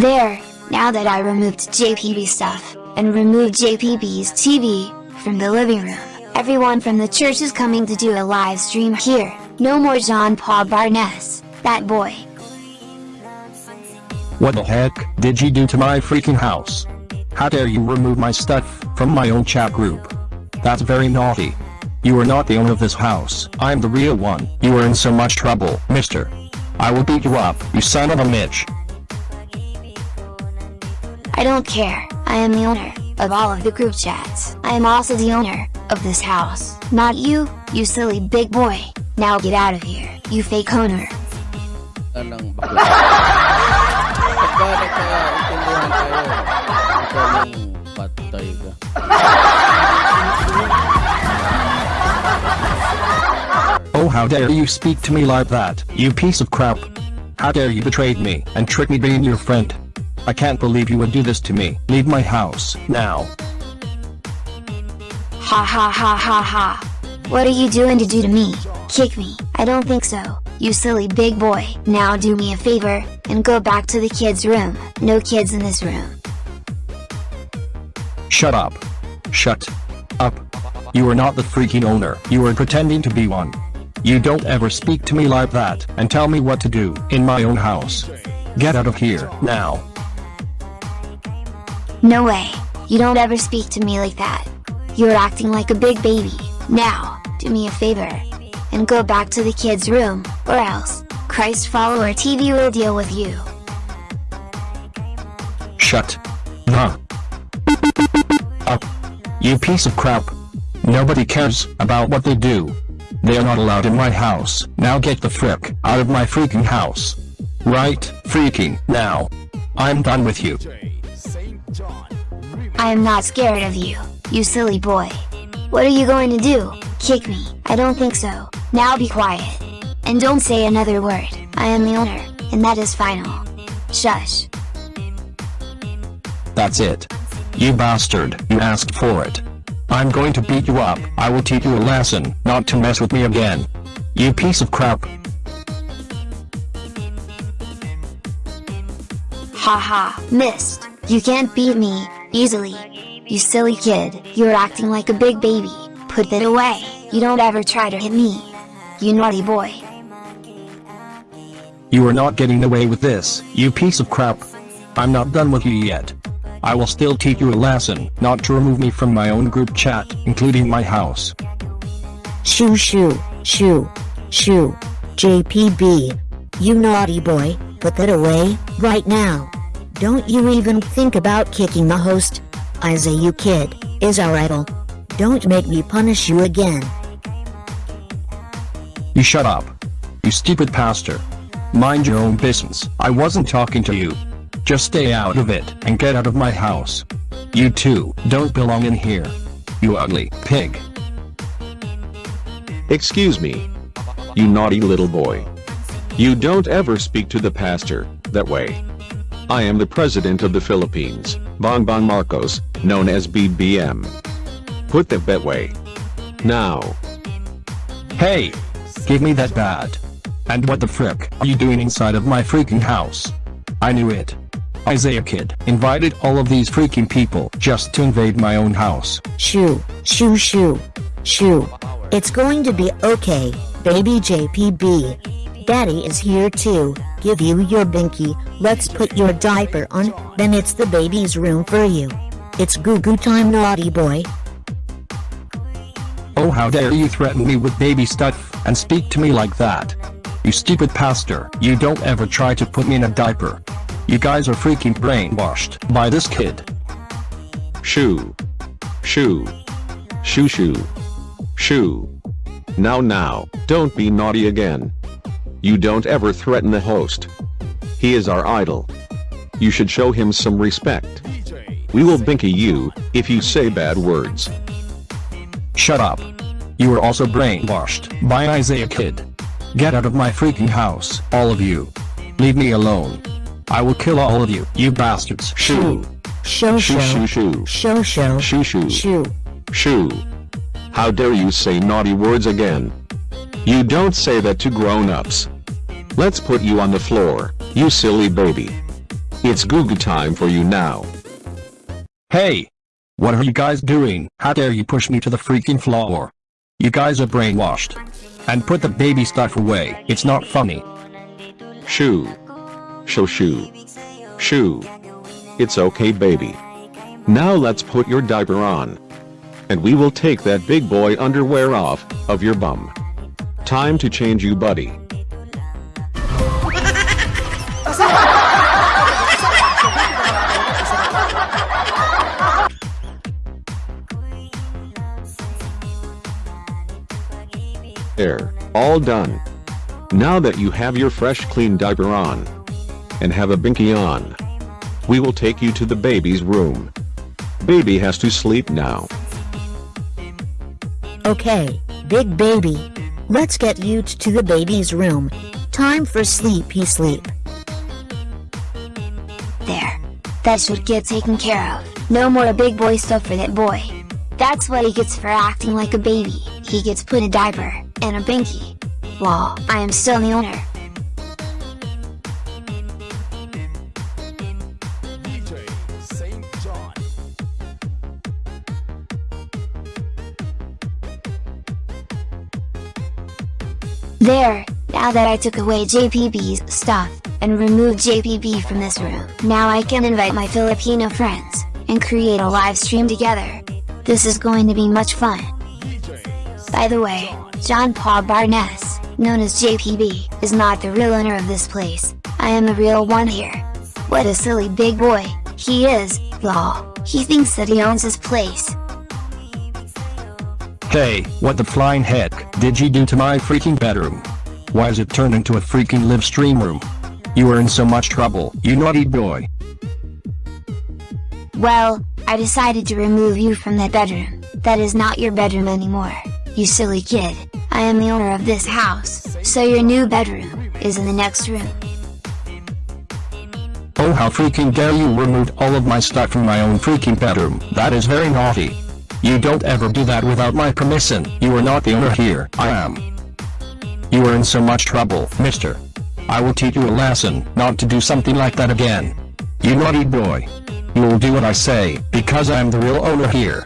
There, now that I removed JPB stuff, and removed JPB's TV, from the living room, everyone from the church is coming to do a live stream here, no more John Paul Barnes, that boy. What the heck did you do to my freaking house? How dare you remove my stuff from my own chat group? That's very naughty. You are not the owner of this house. I'm the real one. You are in so much trouble, mister. I will beat you up, you son of a bitch. I don't care, I am the owner of all of the group chats. I am also the owner of this house, not you, you silly big boy. Now get out of here, you fake owner. ng bakla. Pagka nagkaintindihan tayo, ikaw patay ka. Oh how dare you speak to me like that, you piece of crap. How dare you betray me and trick me being your friend. I can't believe you would do this to me. Leave my house, now. Ha ha ha ha ha. What are you doing to do to me? Kick me? I don't think so, you silly big boy. Now do me a favor, and go back to the kids' room. No kids in this room. Shut up. Shut up. You are not the freaking owner. You are pretending to be one. You don't ever speak to me like that and tell me what to do in my own house. Get out of here, now. No way. You don't ever speak to me like that. You're acting like a big baby. Now, do me a favor. And go back to the kids' room, or else, Christ follower TV will deal with you. Shut the up. You piece of crap. Nobody cares about what they do. They are not allowed in my house. Now get the frick out of my freaking house. Right, freaking, now. I'm done with you. I am not scared of you, you silly boy. What are you going to do? Kick me? I don't think so. Now be quiet. And don't say another word. I am the owner, and that is final. Shush. That's it. You bastard, you asked for it. I'm going to beat you up. I will teach you a lesson, not to mess with me again. You piece of crap. Haha, missed. You can't beat me, easily. You silly kid, you're acting like a big baby. Put that away. You don't ever try to hit me. You naughty boy. You are not getting away with this, you piece of crap. I'm not done with you yet. I will still teach you a lesson, not to remove me from my own group chat, including my house. Shoo shoo, shoo, shoo. JPB. You naughty boy, put that away, right now. Don't you even think about kicking the host. Isaiah you kid, is our idol. Don't make me punish you again. You shut up. You stupid pastor. Mind your own business. I wasn't talking to you. Just stay out of it and get out of my house. You two don't belong in here. You ugly pig. Excuse me. You naughty little boy. You don't ever speak to the pastor that way. I am the president of the Philippines, Bongbong Marcos, known as BBM. Put that that way. Now. Hey! Give me that bat. And what the frick are you doing inside of my freaking house? I knew it. Isaiah Kid invited all of these freaking people just to invade my own house. Shoo, shoo shoo, shoo. It's going to be okay, baby JPB. Daddy is here too, give you your binky. Let's put your diaper on, then it's the baby's room for you. It's goo goo time naughty boy. Oh how dare you threaten me with baby stuff and speak to me like that. You stupid pastor, you don't ever try to put me in a diaper. You guys are freaking brainwashed by this kid. Shoo. Shoo. Shoo shoo. Shoo. Now now, don't be naughty again. You don't ever threaten the host. He is our idol. You should show him some respect. We will binky you, if you say bad words. Shut up. You are also brainwashed by Isaiah Kid. Get out of my freaking house, all of you. Leave me alone. I will kill all of you, you bastards. Shoo. Show Shoo show. shoo shoo. Show show. Shoo shoo. Shoo. Shoo. How dare you say naughty words again? You don't say that to grown-ups. Let's put you on the floor, you silly baby. It's Google time for you now. Hey! What are you guys doing? How dare you push me to the freaking floor? You guys are brainwashed. And put the baby stuff away. It's not funny. Shoo. Shoo shoo. Shoo. It's okay baby. Now let's put your diaper on. And we will take that big boy underwear off, of your bum. Time to change you buddy. There, all done. Now that you have your fresh clean diaper on, and have a binky on, we will take you to the baby's room. Baby has to sleep now. Okay, big baby. Let's get you to the baby's room. Time for sleepy sleep. There. That should get taken care of. No more big boy stuff for that boy. That's what he gets for acting like a baby. He gets put in a diaper, and a binky. Lol, I am still the owner. There, now that I took away JPB's stuff, and removed JPB from this room, now I can invite my Filipino friends, and create a live stream together. This is going to be much fun. By the way, John Paul Barnes, known as JPB, is not the real owner of this place, I am the real one here. What a silly big boy, he is, lol, he thinks that he owns his place. Hey, what the flying heck did you do to my freaking bedroom? Why is it turned into a freaking live stream room? You are in so much trouble, you naughty boy. Well, I decided to remove you from that bedroom, that is not your bedroom anymore, you silly kid, I am the owner of this house, so your new bedroom, is in the next room. Oh how freaking dare you removed all of my stuff from my own freaking bedroom, that is very naughty. You don't ever do that without my permission, you are not the owner here, I am. You are in so much trouble, mister. I will teach you a lesson, not to do something like that again. You naughty boy. You will do what I say, because I am the real owner here.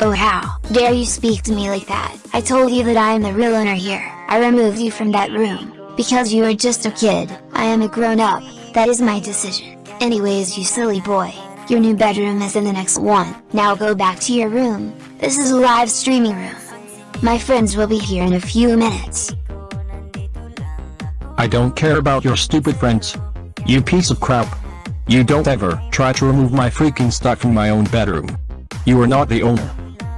Oh how dare you speak to me like that, I told you that I am the real owner here, I removed you from that room, because you are just a kid, I am a grown up, that is my decision. Anyways you silly boy, your new bedroom is in the next one, now go back to your room, this is a live streaming room. My friends will be here in a few minutes. I don't care about your stupid friends. You piece of crap. You don't ever try to remove my freaking stuff from my own bedroom. You are not the owner.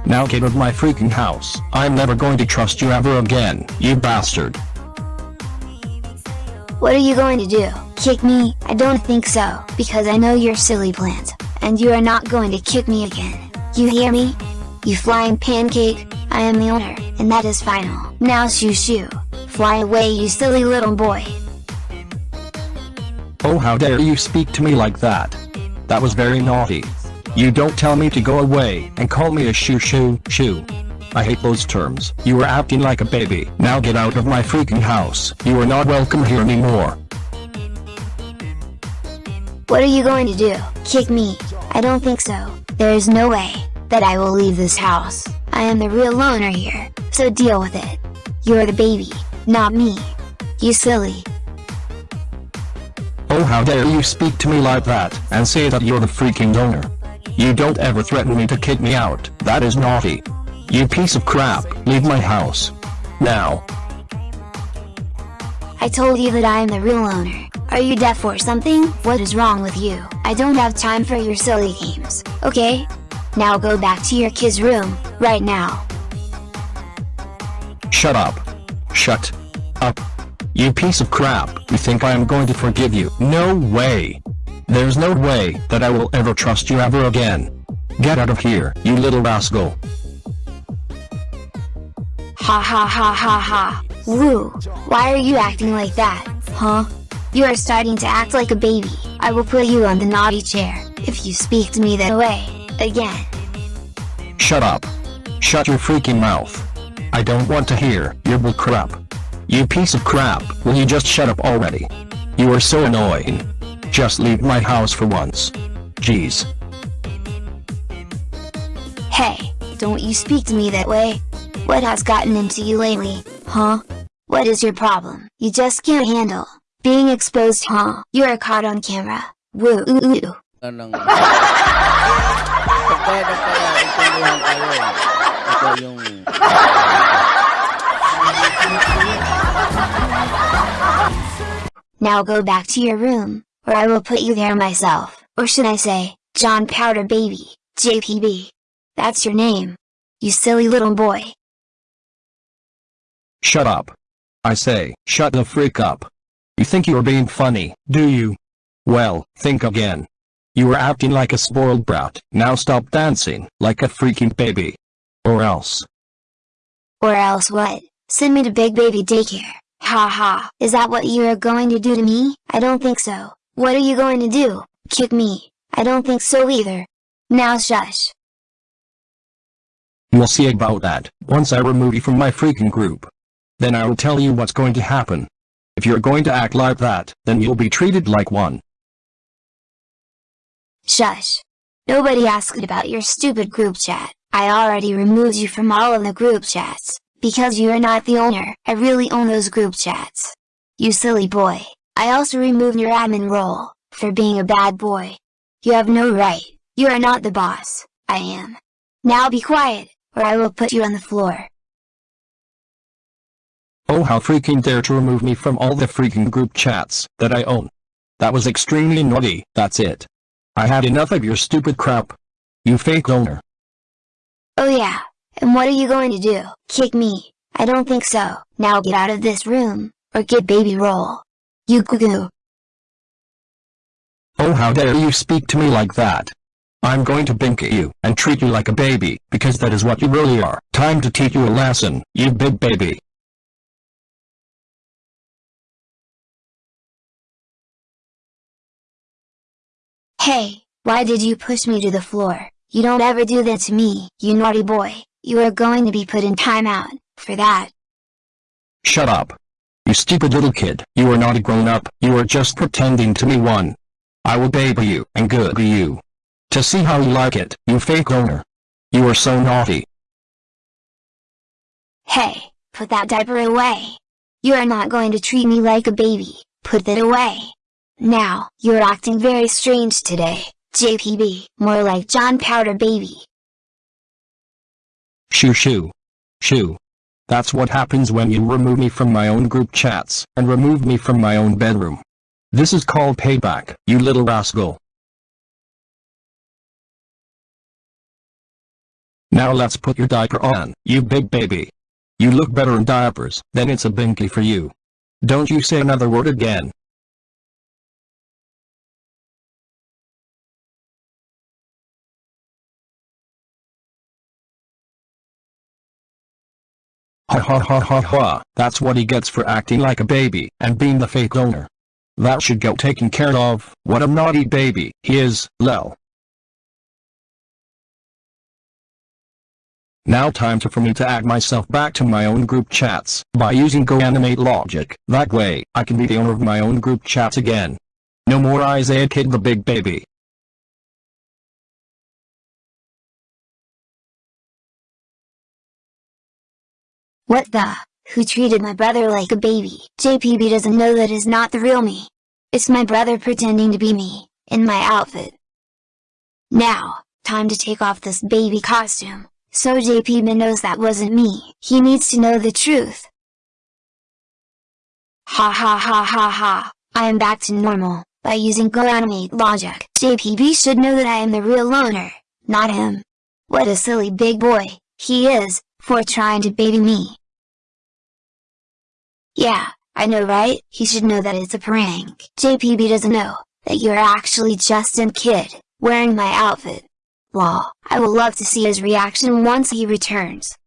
Now get out of my freaking house. I'm never going to trust you ever again, you bastard. What are you going to do? Kick me? I don't think so, because I know your silly plans, and you are not going to kick me again. You hear me? You flying pancake, I am the owner, and that is final. Now shoo shoo. Fly away you silly little boy. Oh how dare you speak to me like that. That was very naughty. You don't tell me to go away and call me a shoo shoo shoo. I hate those terms. You are acting like a baby. Now get out of my freaking house. You are not welcome here anymore. What are you going to do? Kick me? I don't think so. There is no way that I will leave this house. I am the real owner here, so deal with it. You're the baby, not me. You silly. Oh how dare you speak to me like that, and say that you're the freaking owner. You don't ever threaten me to kick me out, that is naughty. You piece of crap, leave my house. Now. I told you that I am the real owner. Are you deaf or something? What is wrong with you? I don't have time for your silly games, okay? Now go back to your kid's room, right now. Shut up. Shut up. You piece of crap, you think I am going to forgive you? No way. There's no way that I will ever trust you ever again. Get out of here, you little rascal. Ha ha ha ha ha. Woo, why are you acting like that, huh? You are starting to act like a baby. I will put you on the naughty chair, if you speak to me that way, again. Shut up. Shut your freaking mouth. I don't want to hear your bull crap. You piece of crap, will you just shut up already? You are so annoying. Just leave my house for once. Jeez. Hey, don't you speak to me that way. What has gotten into you lately, huh? What is your problem? You just can't handle being exposed, huh? You're caught on camera. Woo oo oo. Wala nang... Pagka nagkaintindihan tayo, ito yung... Now go back to your room, or I will put you there myself. Or should I say, John Powder Baby, JPB. That's your name. You silly little boy. Shut up. I say, shut the freak up. You think you're being funny, do you? Well, think again. You were acting like a spoiled brat, now stop dancing, like a freaking baby. Or else. Or else what? Send me to Big Baby Daycare. Ha ha. Is that what you are going to do to me? I don't think so. What are you going to do? Kick me? I don't think so either. Now shush. You'll see about that, once I remove you from my freaking group. Then I will tell you what's going to happen. If you're going to act like that, then you'll be treated like one. Shush. Nobody asked about your stupid group chat. I already removed you from all of the group chats. Because you are not the owner, I really own those group chats. You silly boy. I also removed your admin role, for being a bad boy. You have no right. You are not the boss. I am. Now be quiet, or I will put you on the floor. Oh how freaking dare to remove me from all the freaking group chats that I own. That was extremely naughty, that's it. I had enough of your stupid crap. You fake owner. Oh yeah, and what are you going to do? Kick me? I don't think so. Now get out of this room, or get baby roll. You goo goo. Oh how dare you speak to me like that. I'm going to bink at you, and treat you like a baby, because that is what you really are. Time to teach you a lesson, you big baby. Hey, why did you push me to the floor? You don't ever do that to me, you naughty boy. You are going to be put in timeout, for that. Shut up. You stupid little kid, you are not a grown-up, you are just pretending to be one. I will baby you, and google you. To see how you like it, you fake owner. You are so naughty. Hey, put that diaper away. You are not going to treat me like a baby, put that away. Now, you're acting very strange today, JPB, more like John Powder Baby. Shoo shoo. Shoo. That's what happens when you remove me from my own group chats, and remove me from my own bedroom. This is called payback, you little rascal. Now let's put your diaper on, you big baby. You look better in diapers, then it's a binky for you. Don't you say another word again. Ha ha ha ha ha, that's what he gets for acting like a baby, and being the fake owner. That should get taken care of, what a naughty baby he is, lel. Now time to for me to add myself back to my own group chats, by using GoAnimate logic, that way, I can be the owner of my own group chats again. No more Isaiah Kid the big baby. What the? Who treated my brother like a baby? JPB doesn't know that is not the real me. It's my brother pretending to be me, in my outfit. Now, time to take off this baby costume, so JPB knows that wasn't me. He needs to know the truth. Ha ha ha ha ha, I am back to normal, by using GoAnimate logic. JPB should know that I am the real owner, not him. What a silly big boy, he is, for trying to baby me. Yeah, I know right? He should know that it's a prank. JPB doesn't know, that you're actually Justin Kid, wearing my outfit. Lol, I will love to see his reaction once he returns.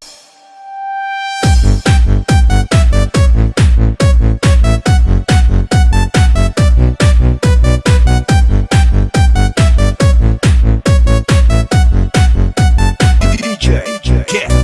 DJ,